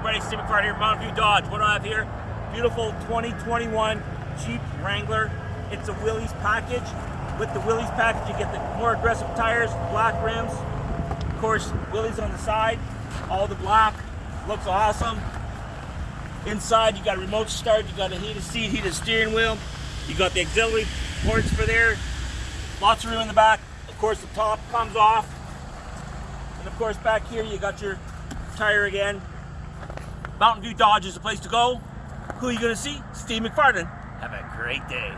everybody? Steve McFarland here, Mountain View Dodge. What do I have here? Beautiful 2021 Jeep Wrangler. It's a Willys package. With the Willys package, you get the more aggressive tires, black rims. Of course, Willys on the side, all the black. Looks awesome. Inside, you got a remote start, you got a heated seat, heated steering wheel. You got the auxiliary ports for there. Lots of room in the back. Of course, the top comes off. And of course, back here, you got your tire again. Mountain View Dodge is the place to go. Who are you going to see? Steve McFarland. Have a great day.